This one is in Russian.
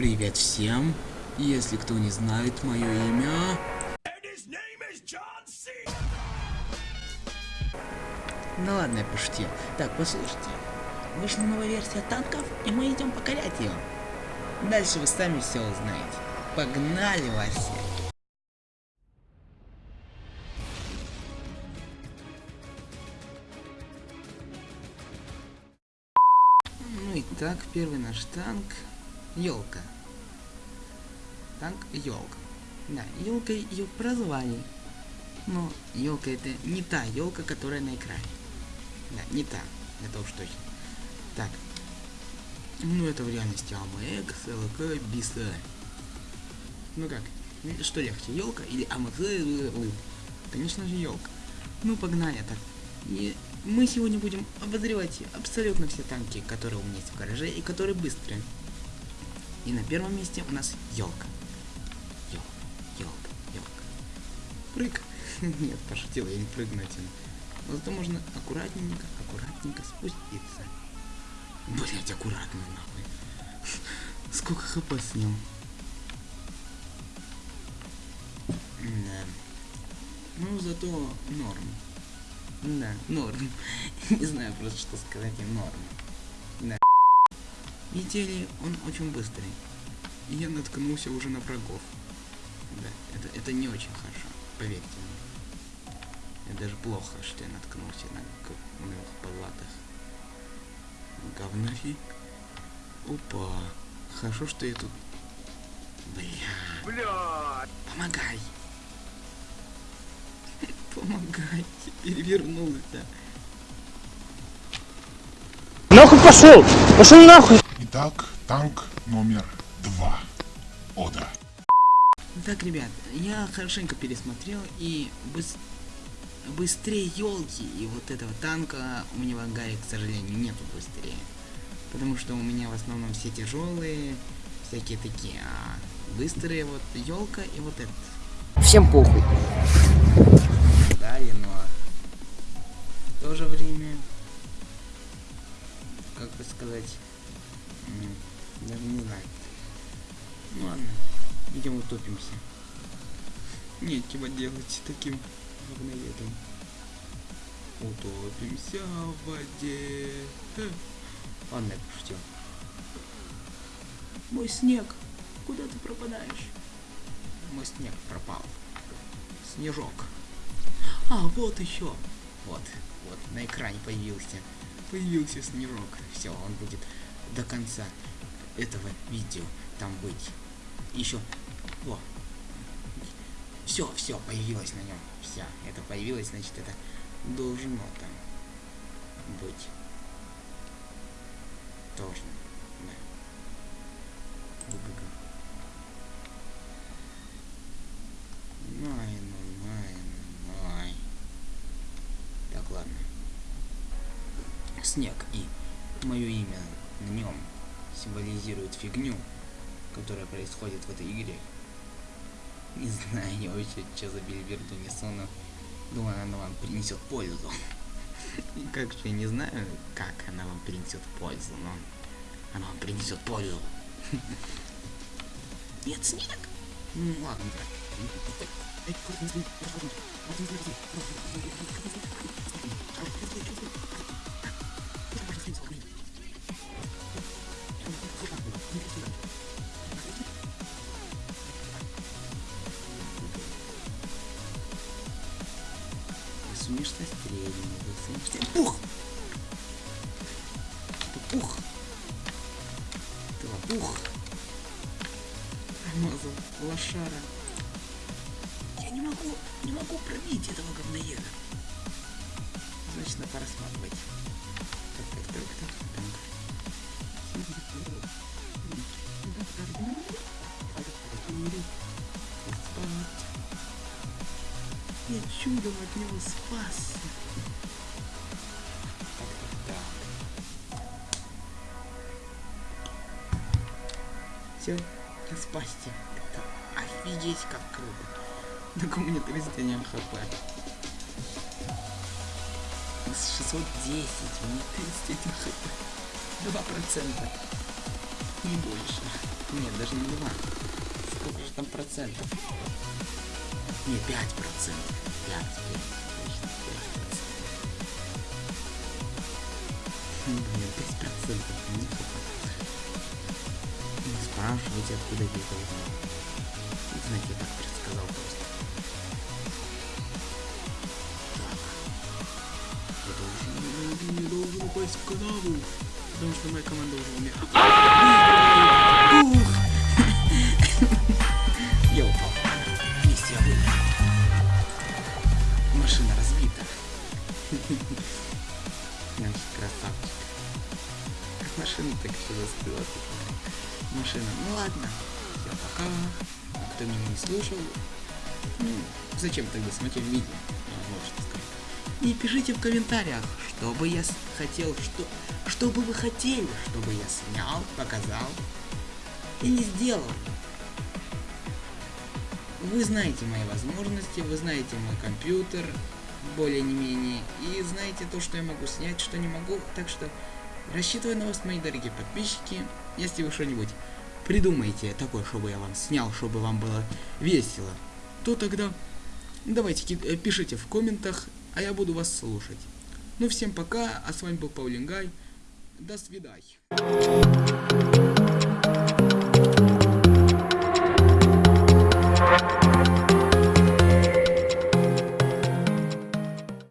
Привет всем. Если кто не знает мое имя... Ну ладно, я пошутил. Так, послушайте. Вышла новая версия танков, и мы идем покорять ее. Дальше вы сами все узнаете. Погнали, Вася. Ну и так, первый наш танк. Елка. Танк елка. Да, елка ее прозвали. Но елка это не та елка, которая на экране. Да, не та. Это уж точно. Так. Ну это в реальности АМХ, ЛК, БИСа. Ну как? Что легче, елка или АМХ? Конечно же елка. Ну погнали так. И мы сегодня будем обозревать абсолютно все танки, которые у меня есть в гараже и которые быстрые. И на первом месте у нас елка. Елка, елка, елка. Прыг. Нет, пошутил, я не прыгну этим. Но зато можно аккуратненько, аккуратненько спуститься. Блять, аккуратно нахуй. Сколько хп с ним? Да. Ну, зато норм. Да, норм. Не знаю просто, что сказать им норм. Да. Видите ли, он очень быстрый. И я наткнулся уже на врагов. Да, это, это не очень хорошо, поверьте мне. Это даже плохо, что я наткнулся на говных палатах. Говнофи. Опа. Хорошо, что я тут... Бля. Бля. Помогай. Помогай. Перевернулся. Нахуй пошел! Пошел нахуй! Итак, танк номер два. Ода. Так, ребят, я хорошенько пересмотрел и быс... быстрее елки и вот этого танка у меня в ангаре, к сожалению, нету быстрее. Потому что у меня в основном все тяжелые, всякие такие, а быстрые вот елка и вот этот. Всем похуй. Далее, но в то же время, как бы сказать, даже не знаю. Ну ладно, идем утопимся. Нечего делать таким говноедом. Утопимся в воде. Э. Ладно, я пошутил. Мой снег, куда ты пропадаешь? Мой снег пропал. Снежок. А, вот еще. Вот, вот, на экране появился. Появился снежок. Все, он будет до конца этого видео там быть. Еще. О. Все, все, появилось на нем. Все, это появилось, значит, это должно там быть. Должно. Да. Гу-гу-гу. Ну, ну. Так, ладно. Снег и мое имя на нем символизирует фигню, которая происходит в этой игре. Не знаю, я вообще что за бельверду несу, но думаю, она вам принесет пользу. И как же я не знаю, как она вам принесет пользу, но она вам принесет пользу. Нет, снег. Ну ладно. Сумеешь Пух! Пух! Пух! Промазал лошара. Я не могу, не могу пробить этого говноеда. Значит, надо рассматривать. Так, так, так, так, так. Я чудом от него спасся. Все, я спасти. Это офигеть как круто. У меня 31 хп. С 610, у меня 31 хп. 2%. Не больше. Нет, даже не 2. Сколько же там процентов? Не, 5 процентов. 5, 5, точно, 5 процентов. Блин, 5 процентов. Ну, спрашивайте, откуда я это узнал. Знаете, я так предсказал просто. Так. Я должен, не должен упасть в канаву. Потому что моя команда уже умерла. Ух! Я упал. Вместе я вымер. Машина разбита. Значит, красавчик. Машина так еще застыла. Машина. Ну ладно. Все, пока. Кто меня не слушал. Ну, зачем тогда смотреть видео? Ну, Вот что сказать. И пишите в комментариях, что бы я хотел, что, что бы вы хотели, чтобы я снял, показал и не сделал. Вы знаете мои возможности, вы знаете мой компьютер, более не менее, и знаете то, что я могу снять, что не могу, так что рассчитываю на вас, мои дорогие подписчики, если вы что-нибудь придумаете такое, чтобы я вам снял, чтобы вам было весело, то тогда давайте э, пишите в комментах, а я буду вас слушать. Ну всем пока, а с вами был Паулин Гай, до свидания.